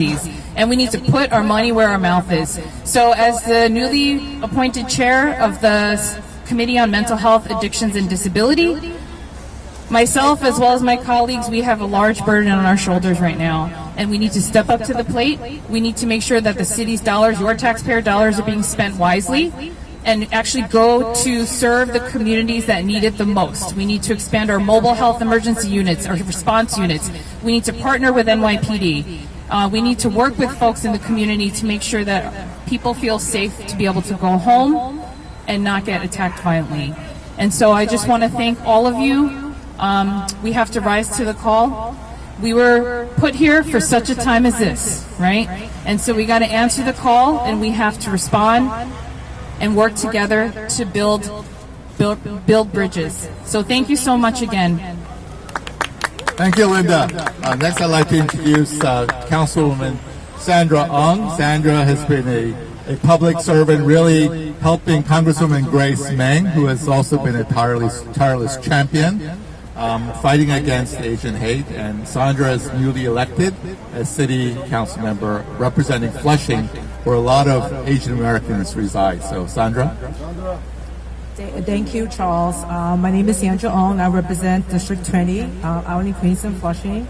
and we need to put our money where our mouth is. So as the newly appointed chair of the Committee on Mental Health, Addictions and Disability, myself as well as my colleagues, we have a large burden on our shoulders right now. And we need to step up to the plate. We need to make sure that the city's dollars, your taxpayer dollars are being spent wisely and actually go to serve the communities that need it the most. We need to expand our mobile health emergency units, our response units. We need to partner with NYPD. Uh, we need to work with folks in the community to make sure that people feel safe to be able to go home and not get attacked violently. And so I just want to thank all of you. Um, we have to rise to the call. We were put here for such a time as this, right? And so we got to answer the call and we have to respond and work together to build, build, build bridges. So thank you so much again. Thank you, Linda. Uh, next, I'd like to introduce uh, Councilwoman Sandra Ung. Sandra has been a, a public servant, really helping Congresswoman Grace Meng, who has also been a tireless, tireless champion, um, fighting against Asian hate. And Sandra is newly elected as City Council member representing Flushing, where a lot of Asian Americans reside. So, Sandra? Thank you, Charles. Uh, my name is Sandra Ung. I represent District 20, uh, Albany, Queens, and Flushing.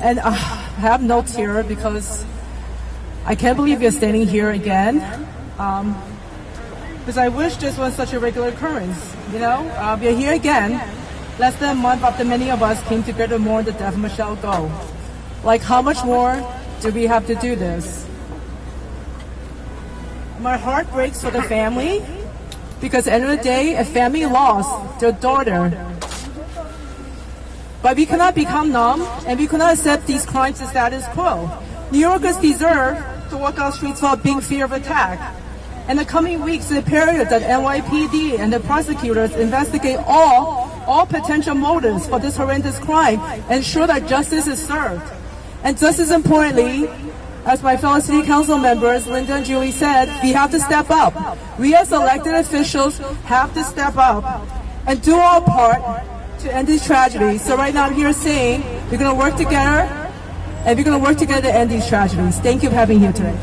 And uh, I have notes here because I can't believe you're standing here again. Um, because I wish this was such a regular occurrence. You know, uh, we're here again, less than a month after many of us came together to mourn the death of Michelle Go. Like, how much more do we have to do this? My heart breaks for the family because at the end of the day, a family lost their daughter. But we cannot become numb, and we cannot accept these crimes as status quo. New Yorkers deserve to walk out streets without being fear of attack. In the coming weeks, the period that NYPD and the prosecutors investigate all, all potential motives for this horrendous crime, and ensure that justice is served. And just as importantly, as my fellow city council members, Linda and Julie said, we have to step up. We as elected officials have to step up and do our part to end these tragedies. So right now I'm here saying we're going to work together and we're going to work together to end these tragedies. Thank you for having me here today.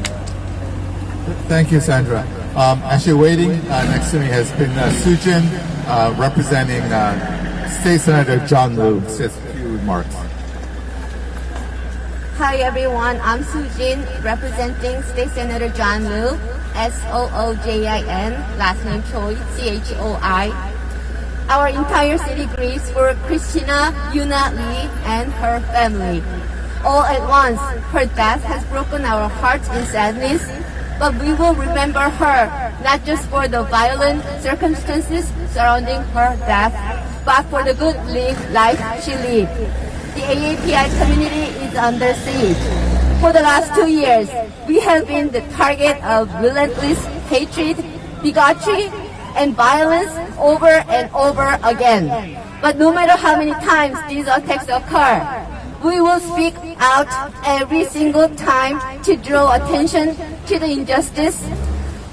Thank you, Sandra. Um, actually waiting uh, next to me has been uh, Soojin uh, representing uh, State Senator John Liu. Says a few remarks. Hi everyone, I'm Soojin representing State Senator John Liu, S-O-O-J-I-N, last name Choi, C-H-O-I. Our entire city grieves for Christina Yuna Lee and her family. All at once, her death has broken our hearts in sadness, but we will remember her, not just for the violent circumstances surrounding her death, but for the good life she lived AAPI community is under siege. For the last two years, we have been the target of relentless hatred, bigotry, and violence over and over again. But no matter how many times these attacks occur, we will speak out every single time to draw attention to the injustice,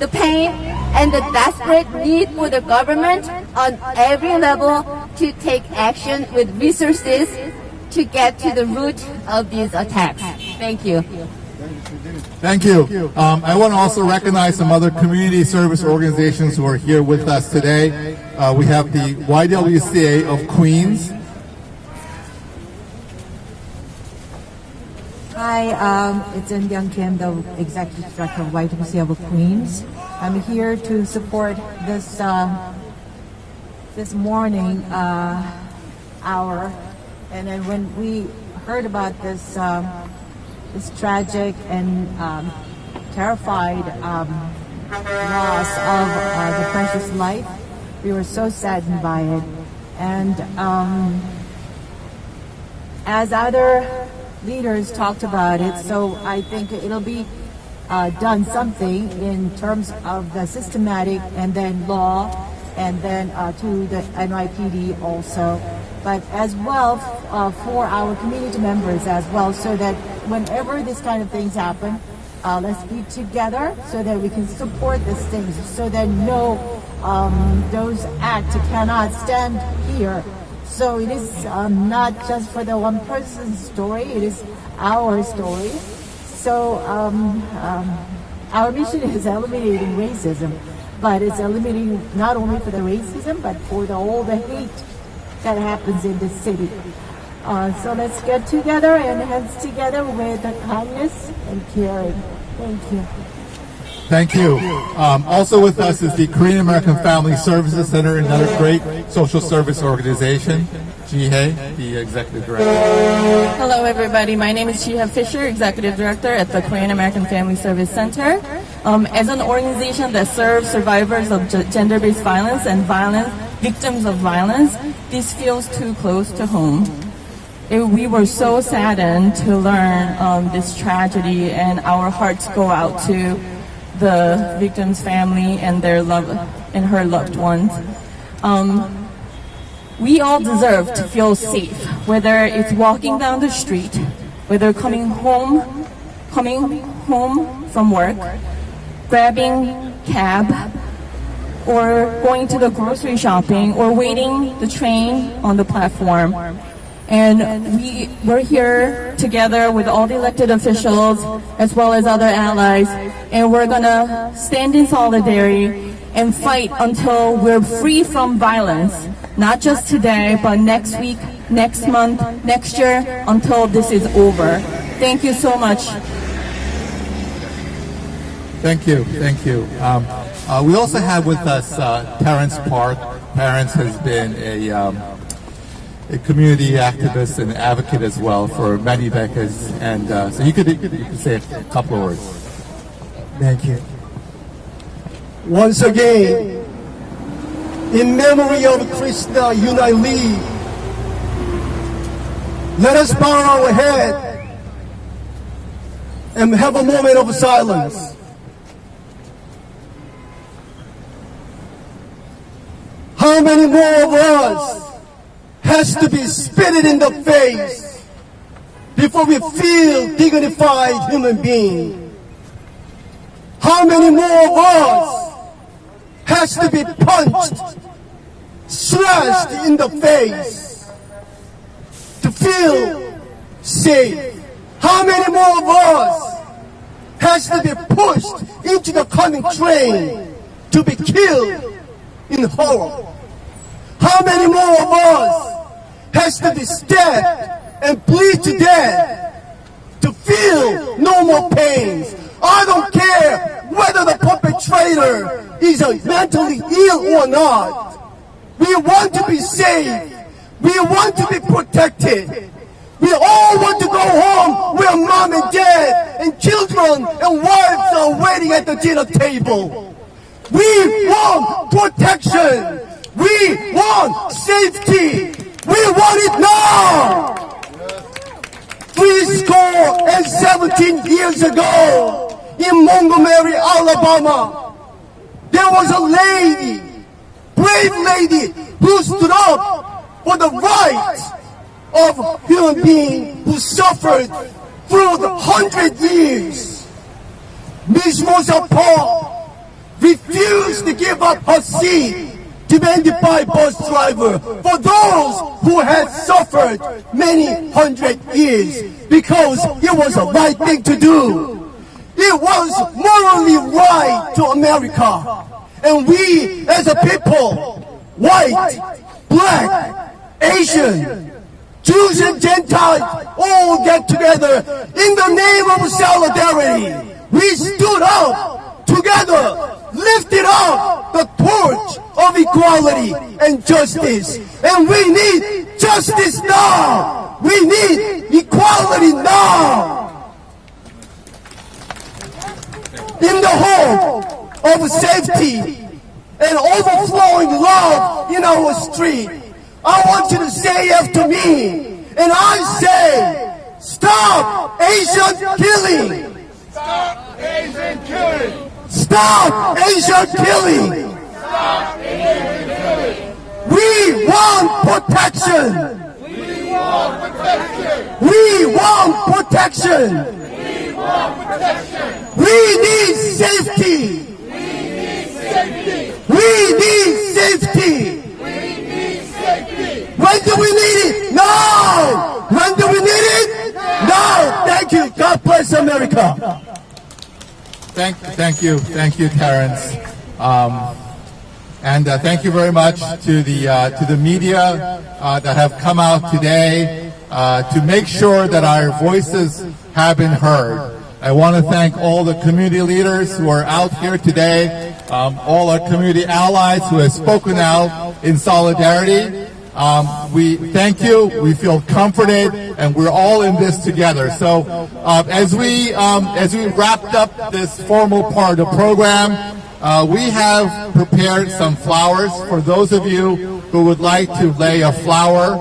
the pain, and the desperate need for the government on every level to take action with resources to get to the root of these attacks. Thank you. Thank you. Um, I want to also recognize some other community service organizations who are here with us today. Uh, we have the YWCA of Queens. Hi, um, it's In Young Kim, the Executive Director of YWCA of Queens. I'm here to support this uh, this morning uh, hour and then when we heard about this, um, this tragic and um, terrified um, loss of uh, the precious life, we were so saddened by it. And um, as other leaders talked about it, so I think it'll be uh, done something in terms of the systematic and then law and then uh, to the NYPD also but as well uh, for our community members as well, so that whenever this kind of things happen, uh, let's be together so that we can support these things, so that no, um, those acts cannot stand here. So it is um, not just for the one person's story, it is our story. So um, um, our mission is eliminating racism, but it's eliminating not only for the racism, but for the, all the hate that happens in the city. Uh, so let's get together and hands together with kindness and caring. Thank you. Thank you. Um, also with us is the Korean American Family Services Center, another great social service organization. Jihae, the executive director. Hello, everybody. My name is Chiha Fisher, Executive Director at the Korean American Family Service Center. Um, as an organization that serves survivors of gender-based violence and violence victims of violence, this feels too close to home. It- we were so saddened to learn um, this tragedy, and our hearts go out to the victim's family and their love and her loved ones. Um, we all deserve to feel safe, whether it's walking down the street, whether coming home, coming home from work, grabbing cab, or going to the grocery shopping, or waiting the train on the platform. And we, we're here together with all the elected officials as well as other allies, and we're gonna stand in solidarity and fight until we're free from violence. Not just today, but next week, next month, next year, until this is over. Thank you so much. Thank you, thank you. Um, uh, we also have with us uh, Terrence Park. Terrence has been a, um, a community activist and advocate as well for many decades, and uh, so you could you could say a couple of words. Thank you. Once again, in memory of Christina Yuna Lee, let us bow our head and have a moment of silence. How many more of us has to be spitted in the face before we feel dignified human being? How many more of us has to be punched, slashed in the face to feel safe? How many more of us has to be pushed into the coming train to be killed in horror? How many more of us has to be stabbed and bleed to death to feel no more pains? I don't care whether the perpetrator is mentally ill or not. We want to be safe. We want to be protected. We all want to go home where mom and dad and children and wives are waiting at the dinner table. We want protection. We want safety. We want it now. Three score and 17 years ago in Montgomery, Alabama, there was a lady, brave lady, who stood up for the rights of human being who suffered through the hundred years. Miss Rosa Parks refused to give up her seat demanded by bus driver for those who had suffered many hundred years because it was the right thing to do. It was morally right to America. And we as a people, white, black, Asian, Jews and Gentiles all get together in the name of solidarity. We stood up together, lifted up the torch of equality and justice. And we need justice now. We need equality now. In the hope of safety and overflowing love in our street, I want you to say after me. And I say, stop Asian killing. Stop Asian killing! Stop Asian killing. We want protection. We want protection! We want protection. We want protection! We need safety. We need safety. We need safety! When do we need it? Now. When do we need it? Thank Thank you. God bless America. Thank, thank you, thank you, Terrence. Um, and uh, thank you very much to the uh, to the media uh, that have come out today uh, to make sure that our voices have been heard. I want to thank all the community leaders who are out here today, um, all our community allies who have spoken out in solidarity. Um, we thank you. We feel comforted, and we're all in this together. So, uh, as we um, as we wrapped up this formal part of the program, uh, we have prepared some flowers for those of you who would like to lay a flower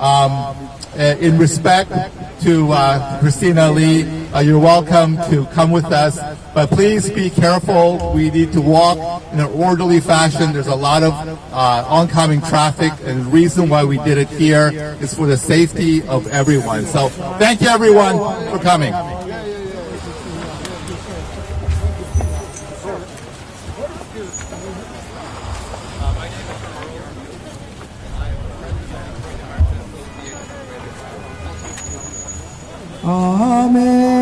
um, uh, in respect to uh, Christina Lee. Uh, you're welcome to come with us, but please be careful. We need to walk in an orderly fashion. There's a lot of uh, oncoming traffic, and the reason why we did it here is for the safety of everyone. So thank you, everyone, for coming. Amazing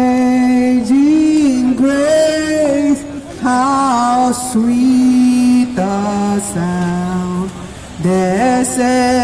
sweet the sound that saved the